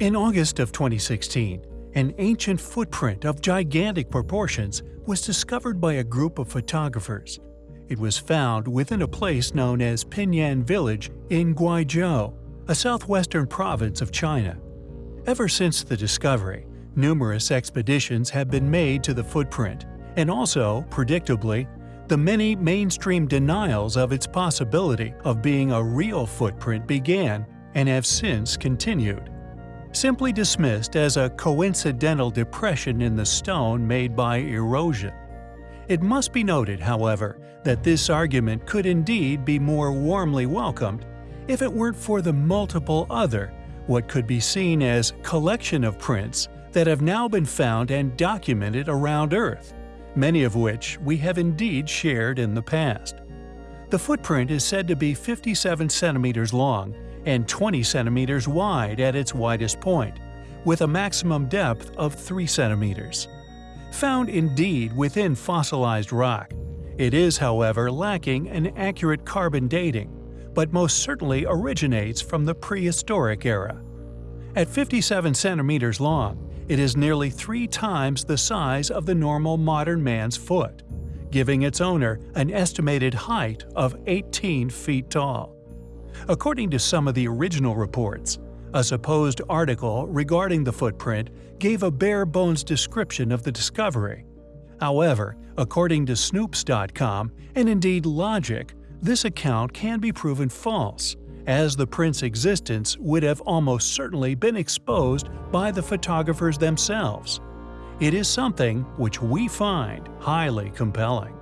In August of 2016, an ancient footprint of gigantic proportions was discovered by a group of photographers. It was found within a place known as Pinyan Village in Guizhou, a southwestern province of China. Ever since the discovery, numerous expeditions have been made to the footprint, and also, predictably, the many mainstream denials of its possibility of being a real footprint began and have since continued. Simply dismissed as a coincidental depression in the stone made by erosion. It must be noted, however, that this argument could indeed be more warmly welcomed if it weren't for the multiple other, what could be seen as collection of prints that have now been found and documented around Earth many of which we have indeed shared in the past. The footprint is said to be 57 centimeters long and 20 centimeters wide at its widest point, with a maximum depth of 3 centimeters. Found indeed within fossilized rock, it is however lacking an accurate carbon dating, but most certainly originates from the prehistoric era. At 57 centimeters long, it is nearly three times the size of the normal modern man's foot, giving its owner an estimated height of 18 feet tall. According to some of the original reports, a supposed article regarding the footprint gave a bare-bones description of the discovery. However, according to Snopes.com and indeed Logic, this account can be proven false, as the print's existence would have almost certainly been exposed by the photographers themselves. It is something which we find highly compelling.